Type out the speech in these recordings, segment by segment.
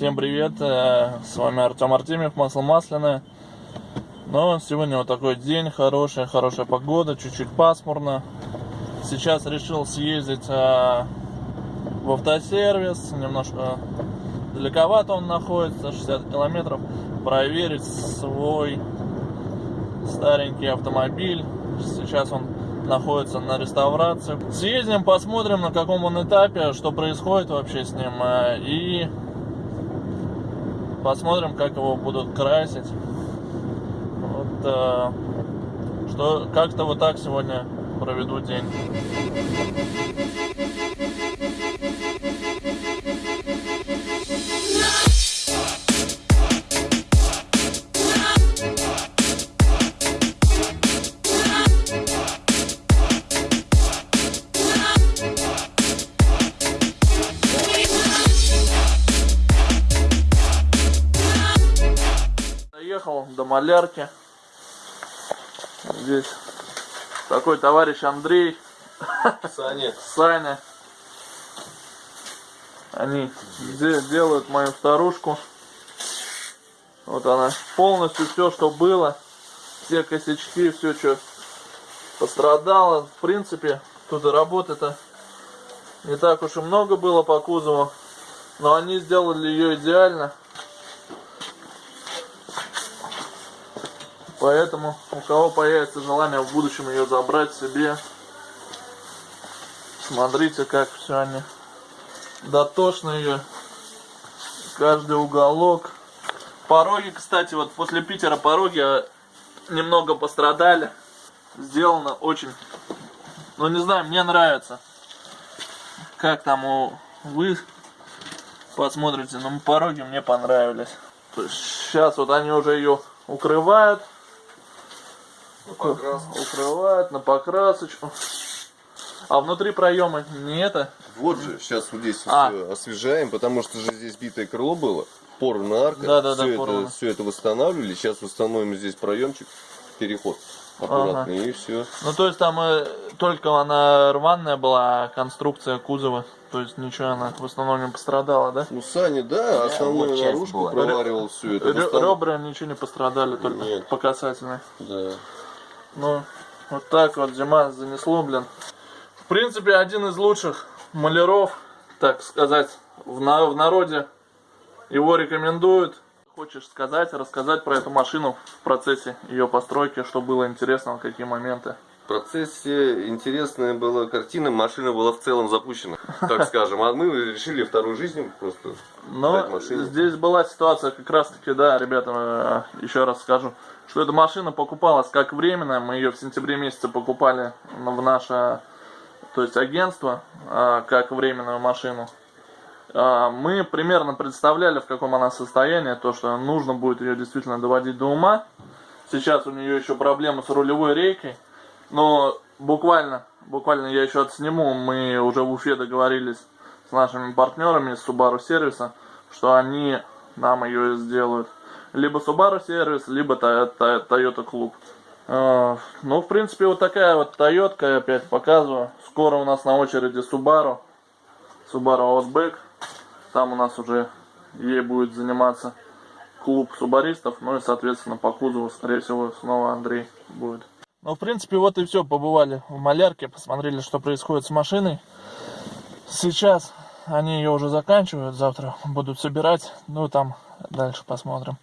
Всем привет, э, с вами Артем Артемьев, масло масляное. Но сегодня вот такой день, хорошая, хорошая погода, чуть-чуть пасмурно. Сейчас решил съездить э, в автосервис, немножко далековато он находится, 60 километров, проверить свой старенький автомобиль. Сейчас он находится на реставрации. Съездим, посмотрим, на каком он этапе, что происходит вообще с ним. э, И посмотрим, как его будут красить. Вот, э, что как-то вот так сегодня проведу день. До малярки. Здесь такой товарищ Андрей, Саня, Саня. Они де- делают мою старушку. Вот она. Полностью все, что было. Все косячки, все, что пострадало. В принципе, тут и работы-то не так уж и много было по кузову. Но они сделали ее идеально. Поэтому у кого появится желание в будущем ее забрать себе, смотрите, как все они дотошно ее, каждый уголок. Пороги, кстати, вот после Питера пороги э, немного пострадали. Сделано очень, ну не знаю, мне нравится. Как там у вы посмотрите, но пороги мне понравились. Сейчас вот они уже ее укрывают. Укрывают на покрасочку. А внутри проема не это? вот же, сейчас вот здесь А. освежаем, потому что же здесь битое крыло было, порвана арка, Да-да-да, все, порвано. это, все это восстанавливали, сейчас установим здесь проемчик, переход аккуратный, и все. Ну то есть там э, только она рваная была, а конструкция кузова. То есть ничего она в основном не пострадала, да? У Сани, да, основную вот наружку проваривал все это. Ребра ничего не пострадали, только Нет. по касательной. Да. Ну, вот так вот зима занесло, блин. В принципе, один из лучших маляров, так сказать, в, на- в народе. Его рекомендуют. Хочешь сказать, рассказать про эту машину в процессе ее постройки, что было интересно, какие моменты. Процессе интересная была картина, машина была в целом запущена, так скажем, а мы решили вторую жизнь просто Но дать машине. здесь была ситуация как раз таки, да, ребята, э, еще раз скажу, что эта машина покупалась как временная, мы ее в сентябре месяце покупали в наше, то есть агентство, э, как временную машину. А, Мы примерно представляли, в каком она состоянии, то, что нужно будет ее действительно доводить до ума. Сейчас у нее еще проблемы с рулевой рейкой, но буквально, буквально я еще отсниму, мы уже в Уфе договорились с нашими партнерами из Subaru сервиса, что они нам ее сделают. Либо Subaru сервис, либо Toyota клуб. Э, Ну, в принципе, вот такая вот Toyota, опять показываю. Скоро у нас на очереди Subaru. Subaru Outback. Там у нас уже ей будет заниматься клуб субаристов. Ну и, соответственно, по кузову, скорее всего, снова Андрей будет. Ну, в принципе, вот и все. Побывали в малярке, посмотрели, что происходит с машиной. Сейчас они ее уже заканчивают, завтра будут собирать. Ну, там дальше посмотрим.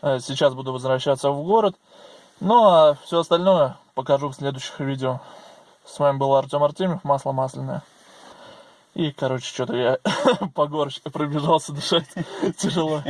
Э, Сейчас буду возвращаться в город. Ну, а все остальное покажу в следующих видео. С вами был Артем Артемьев, масло масляное. И, короче, что-то я по горочке пробежался дышать тяжело.